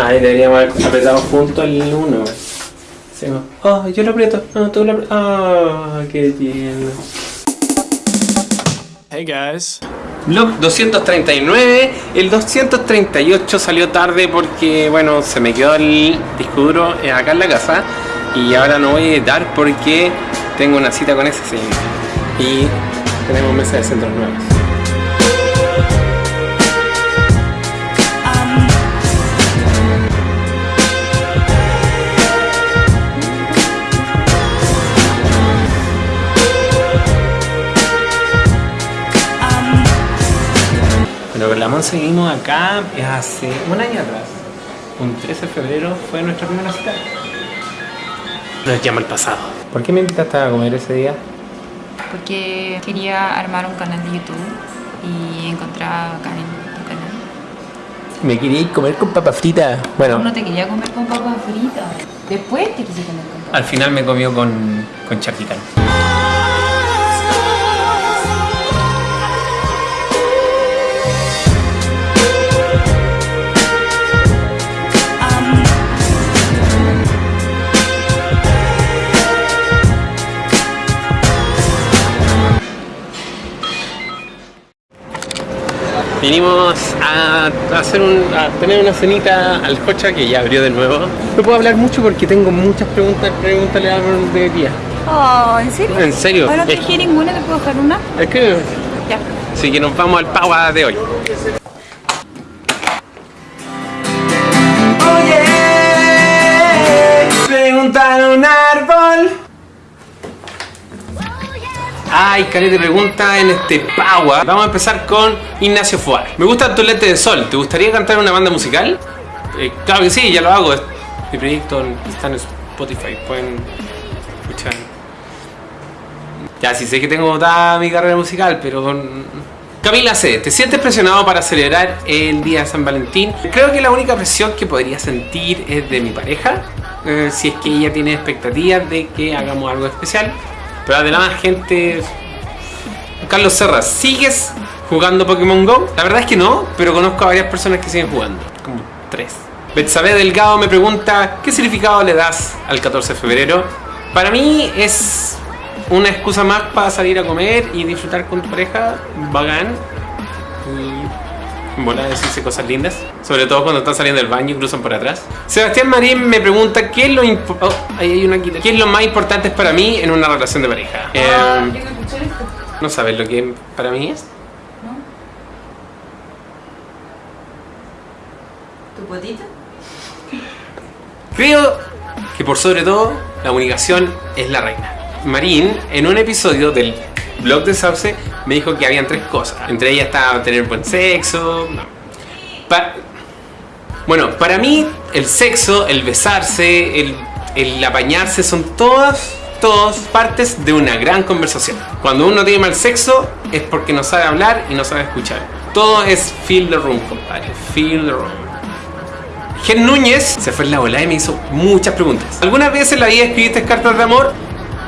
Ay, deberíamos haber apretado juntos el 1. Sí, oh, yo lo aprieto. No, tú lo aprietas. Ah, qué tierno. Hey guys. Vlog 239, el 238 salió tarde porque, bueno, se me quedó el disco duro eh, acá en la casa y ahora no voy a editar porque tengo una cita con ese señor y tenemos mesa de centros nuevos. Bueno, con la Mon seguimos acá hace un año atrás. Un 13 de febrero fue nuestra primera cita. Nos llama el pasado. ¿Por qué me invitaste a comer ese día? porque quería armar un canal de YouTube y encontraba acá en tu canal. Me quería ir comer con papas fritas. Bueno, No te quería comer con papas fritas. Después te quise comer con papas al final me comió con, con charquicán. Vinimos a hacer un, a tener una cenita al cocha que ya abrió de nuevo. No puedo hablar mucho porque tengo muchas preguntas, pregúntale a de día. Oh, ¿en serio? ¿En serio? ¿Ahora no traje ninguna? ¿Te puedo dejar una? Es que Ya. Así que nos vamos al Paua de hoy. Ay, Cari te pregunta en este Paua. Vamos a empezar con Ignacio Fuar. Me gusta tu lente de sol. ¿Te gustaría cantar en una banda musical? Eh, claro que sí, ya lo hago. Mi proyecto está en Spotify. Pueden escuchar. Ya, sí sé que tengo toda mi carrera musical, pero... Camila C, ¿te sientes presionado para celebrar el día de San Valentín? Creo que la única presión que podría sentir es de mi pareja, eh, si es que ella tiene expectativas de que hagamos algo especial. Pero además, gente... Carlos Serra, ¿sigues jugando Pokémon GO? La verdad es que no, pero conozco a varias personas que siguen jugando, como tres. Betsabe Delgado me pregunta, ¿qué significado le das al 14 de febrero? Para mí es una excusa más para salir a comer y disfrutar con tu pareja, bacán. Volar a decirse cosas lindas, sobre todo cuando están saliendo del baño y cruzan por atrás. Sebastián Marín me pregunta, ¿qué es lo, oh, ahí hay una. ¿Qué es lo más importante para mí en una relación de pareja? Eh, ¿No sabes lo que para mí es? ¿Tu potita? Creo que por sobre todo la comunicación es la reina. Marín, en un episodio del blog de Sauce, me dijo que habían tres cosas. Entre ellas estaba tener buen sexo. no. Bueno, para mí el sexo, el besarse, el, el apañarse son todas, todas partes de una gran conversación. Cuando uno tiene mal sexo es porque no sabe hablar y no sabe escuchar. Todo es feel the room, compadre. Feel the room. Gen Núñez se fue en la bola y me hizo muchas preguntas. ¿Algunas veces la vida escribiste cartas de amor?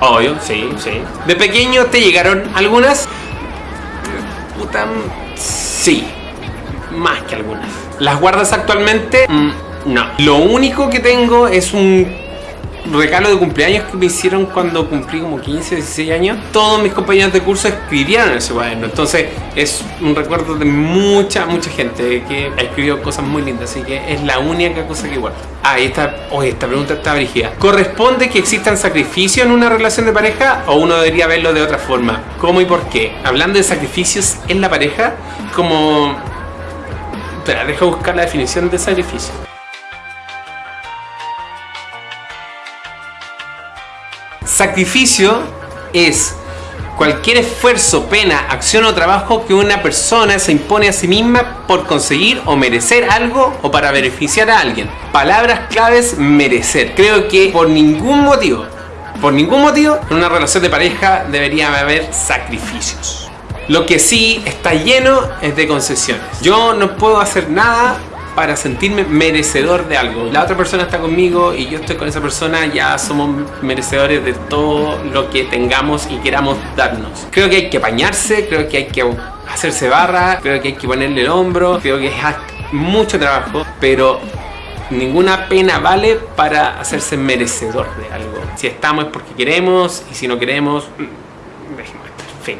Obvio, sí, sí. ¿De pequeño te llegaron algunas? Puta, mm, sí. Más que algunas. ¿Las guardas actualmente? Mm, no. Lo único que tengo es un regalo de cumpleaños que me hicieron cuando cumplí como 15, 16 años. Todos mis compañeros de curso escribieron ese cuaderno. Entonces es un recuerdo de mucha, mucha gente que ha escrito cosas muy lindas. Así que es la única cosa que guardo. Ah, y esta, esta pregunta está brígida. ¿Corresponde que existan sacrificios en una relación de pareja o uno debería verlo de otra forma? ¿Cómo y por qué? Hablando de sacrificios en la pareja, como... Espera, deja buscar la definición de sacrificio. Sacrificio es cualquier esfuerzo, pena, acción o trabajo que una persona se impone a sí misma por conseguir o merecer algo o para beneficiar a alguien. Palabras claves, merecer. Creo que por ningún motivo, por ningún motivo, en una relación de pareja debería haber sacrificios. Lo que sí está lleno es de concesiones. Yo no puedo hacer nada para sentirme merecedor de algo. La otra persona está conmigo y yo estoy con esa persona, ya somos merecedores de todo lo que tengamos y queramos darnos. Creo que hay que apañarse, creo que hay que hacerse barra, creo que hay que ponerle el hombro, creo que es mucho trabajo, pero Ninguna pena vale para hacerse merecedor de algo. Si estamos es porque queremos y si no queremos, mm, dejemos estar. Fin.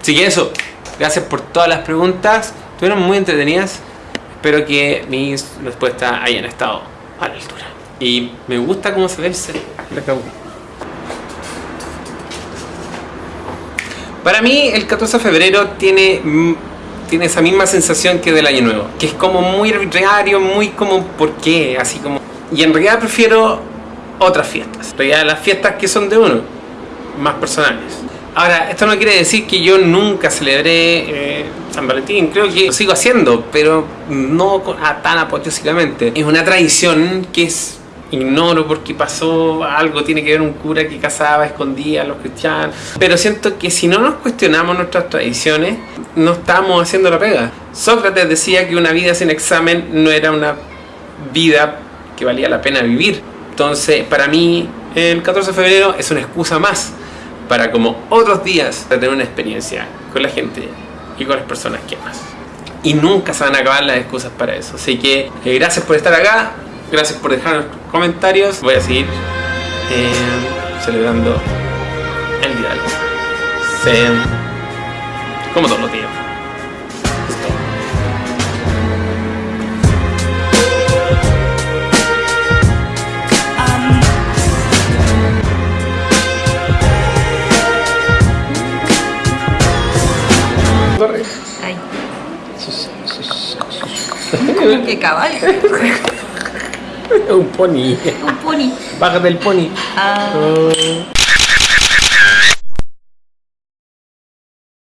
Así que eso, gracias por todas las preguntas. Estuvieron muy entretenidas. Espero que mis respuestas hayan estado a la altura. Y me gusta cómo se ve. Para mí el 14 de febrero tiene, mm, tiene esa misma sensación que del año nuevo. Que es como muy arbitrario, muy como ¿por qué? Así como... Y en realidad prefiero otras fiestas. En realidad las fiestas que son de uno, más personales. Ahora, esto no quiere decir que yo nunca celebré eh, San Valentín, creo que lo sigo haciendo, pero no con- a- tan apoteósicamente. Es una tradición que es ignoro porque pasó algo, tiene que ver un cura que casaba, escondía a los cristianos. Pero siento que si no nos cuestionamos nuestras tradiciones, no estamos haciendo la pega. Sócrates decía que una vida sin examen no era una vida que valía la pena vivir. Entonces, para mí, el 14 de febrero es una excusa más para, como otros días, de tener una experiencia con la gente y con las personas que amas. Y nunca se van a acabar las excusas para eso. Así que, eh, gracias por estar acá, gracias por dejar comentarios. Voy a seguir eh, celebrando el Día. Sí, como todos los días. Qué caballo. Un pony. Un pony. Bájate el pony. Ah. Oh.